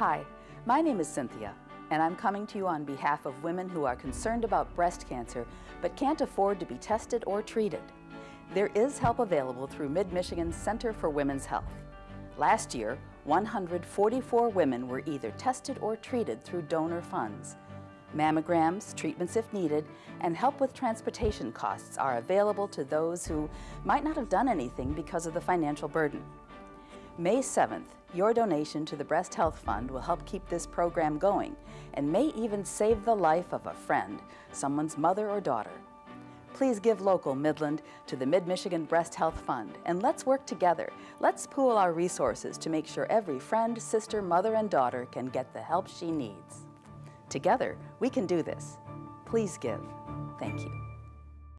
Hi, my name is Cynthia, and I'm coming to you on behalf of women who are concerned about breast cancer but can't afford to be tested or treated. There is help available through Mid-Michigan's Center for Women's Health. Last year, 144 women were either tested or treated through donor funds. Mammograms, treatments if needed, and help with transportation costs are available to those who might not have done anything because of the financial burden. May 7th, your donation to the Breast Health Fund will help keep this program going and may even save the life of a friend, someone's mother or daughter. Please give local Midland to the Mid-Michigan Breast Health Fund and let's work together. Let's pool our resources to make sure every friend, sister, mother, and daughter can get the help she needs. Together, we can do this. Please give. Thank you.